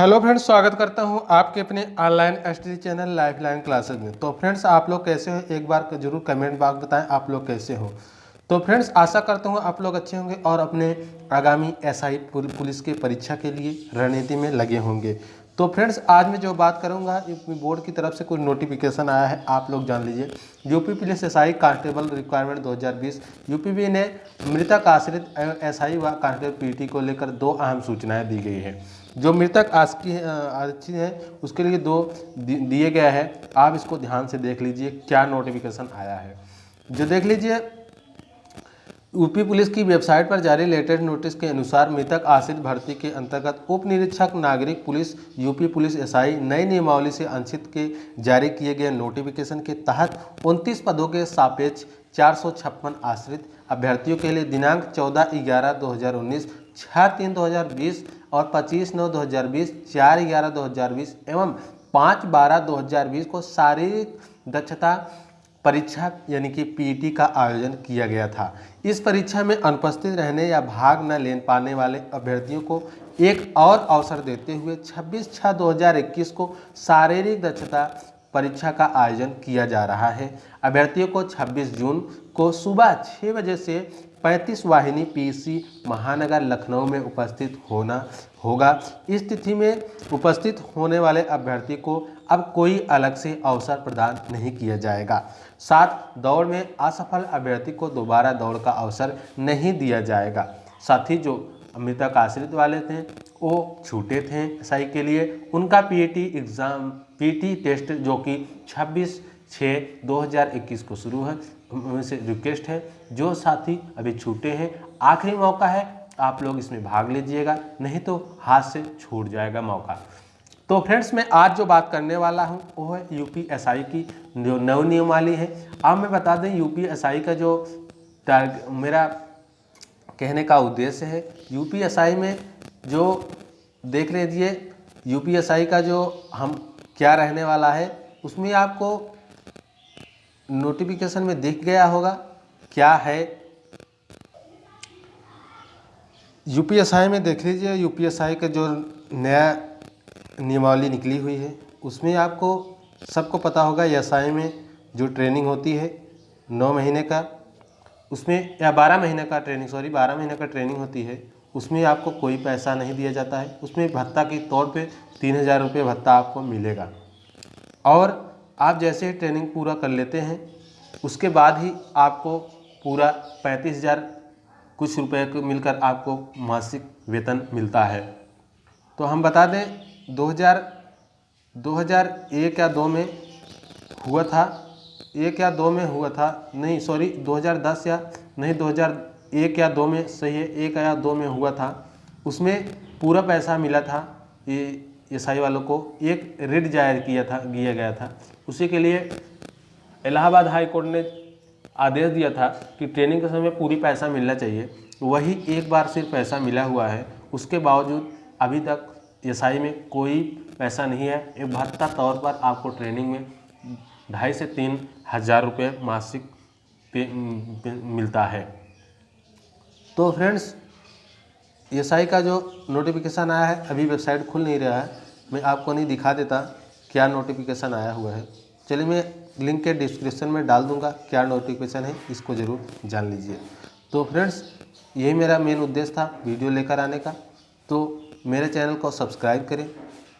Hello friends, स्वागत करता हूँ आपके अपने ऑनलाइन एस चैनल लाइफ लाइन क्लासेज में। तो फ्रेंड्स, आप लोग कैसे हो? एक बार ज़रूर कमेंट बॉक्स बताएँ, आप लोग कैसे हो? तो फ्रेंड्स, आशा करता हूँ आप लोग अच्छे होंगे और अपने आगामी एसआई पुलिस के परीक्षा के लिए रणनीति में लगे होंगे। तो फ्रेंड्स, आज मैं जो बात करूँगा यूपी बोर्ड की तरफ़ से कोई नोटिफिकेशन आया है, आप लोग जान लीजिए। UP police SI constable requirement 2020 UPB ने मृतक आश्रित एसआई व कांस्टेबल पीटी को लेकर दो अहम सूचनाएँ दी गई है। जो मृतक आस्की आरक्षित है, उसके लिए दो दिए गया है। आप इसको ध्यान से देख लीजिए, क्या नोटिफिकेशन आया है। जो देख लीजिए यूपी पुलिस की वेबसाइट पर जारी लेटेस्ट नोटिस के अनुसार मृतक आश्रित भर्ती के अंतर्गत उप निरीक्षक, नागरिक पुलिस, यूपी पुलिस एसआई नई नियमावली से अंशित के जारी किए गए नोटिफिकेशन के तहत 29 पदों के सापेक्ष चार सौ छप्पन आश्रित अभ्यर्थियों के लिए दिनांक 14 ग्यारह 2019 छः तीन 2020 और 25 नौ 2020 चार ग्यारह 2020 एवं पाँच बारह 2020 को शारीरिक दक्षता परीक्षा यानी कि पीटी का आयोजन किया गया था। इस परीक्षा में अनुपस्थित रहने या भाग न ले पाने वाले अभ्यर्थियों को एक और अवसर देते हुए 26 छः 2021 को शारीरिक दक्षता परीक्षा का आयोजन किया जा रहा है। अभ्यर्थियों को 26 जून को सुबह छः बजे से 35 वाहिनी पीसी महानगर लखनऊ में उपस्थित होना होगा। इस तिथि में उपस्थित होने वाले अभ्यर्थी को अब कोई अलग से अवसर प्रदान नहीं किया जाएगा। साथ दौड़ में असफल अभ्यर्थी को दोबारा दौड़ का अवसर नहीं दिया जाएगा। साथ ही जो मृतक आश्रित वाले थे, वो छूटे थे एसआई के लिए। उनका पीटी एग्ज़ाम पीटी टेस्ट जो कि 26 छः 2021 को शुरू है। उनसे रिक्वेस्ट है। जो साथी अभी छूटे हैं, आखिरी मौका है, आप लोग इसमें भाग लीजिएगा, नहीं तो हाथ से छूट जाएगा मौका। तो फ्रेंड्स मैं आज जो बात करने वाला हूँ, वो है एसआई की जो नव नियमावली है। अब मैं बता दें एसआई का जो मेरा कहने का उद्देश्य है एसआई में जो देख लीजिए एसआई का जो हम क्या रहने वाला है, उसमें आपको नोटिफिकेशन में दिख गया होगा, क्या है? यूपीएसआई में देख लीजिए यूपीएसआई का जो नया नियमावली निकली हुई है, उसमें आपको सबको पता होगा एस में जो ट्रेनिंग होती है, नौ महीने का, उसमें, या बारह महीने का ट्रेनिंग सॉरी बारह महीने का ट्रेनिंग होती है, उसमें आपको कोई पैसा नहीं दिया जाता है, उसमें भत्ता के तौर पे तीन हज़ार रुपये भत्ता आपको मिलेगा। और आप जैसे ही ट्रेनिंग पूरा कर लेते हैं, उसके बाद ही आपको पूरा पैंतीस हज़ार कुछ रुपए को मिलकर आपको मासिक वेतन मिलता है। तो हम बता दें 2000 2001 या दो में हुआ था, एक या दो में हुआ था, नहीं सॉरी 2010 या, नहीं 2001 या दो में, सही है, एक या दो में हुआ था। उसमें पूरा पैसा मिला था, ये एस वालों को, एक रिट ज़ाहिर किया था, किया गया था। उसी के लिए इलाहाबाद हाई कोर्ट ने आदेश दिया था कि ट्रेनिंग के समय पूरी पैसा मिलना चाहिए। वही एक बार सिर्फ़ पैसा मिला हुआ है उसके बावजूद अभी तक एसआई में कोई पैसा नहीं है। एक भत्ता तौर पर आपको ट्रेनिंग में ढाई से तीन हज़ार रुपये मासिक पे, मिलता है। तो फ्रेंड्स एसआई का जो नोटिफिकेशन आया है अभी वेबसाइट खुल नहीं रहा है। मैं आपको नहीं दिखा देता। क्या नोटिफिकेशन आया हुआ है? चलिए मैं लिंक के डिस्क्रिप्शन में डाल दूँगा क्या नोटिफिकेशन है, इसको ज़रूर जान लीजिए। तो फ्रेंड्स यही मेरा मेन उद्देश्य था वीडियो लेकर आने का। तो मेरे चैनल को सब्सक्राइब करें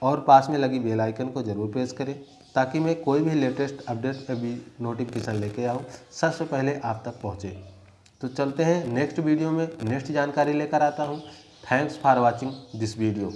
और पास में लगी बेल आइकन को ज़रूर प्रेस करें ताकि मैं कोई भी लेटेस्ट अपडेट अभी नोटिफिकेशन लेके आऊँ, सबसे पहले आप तक पहुँचे। तो चलते हैं नेक्स्ट वीडियो में। नेक्स्ट जानकारी लेकर आता हूँ। Thanks for watching this video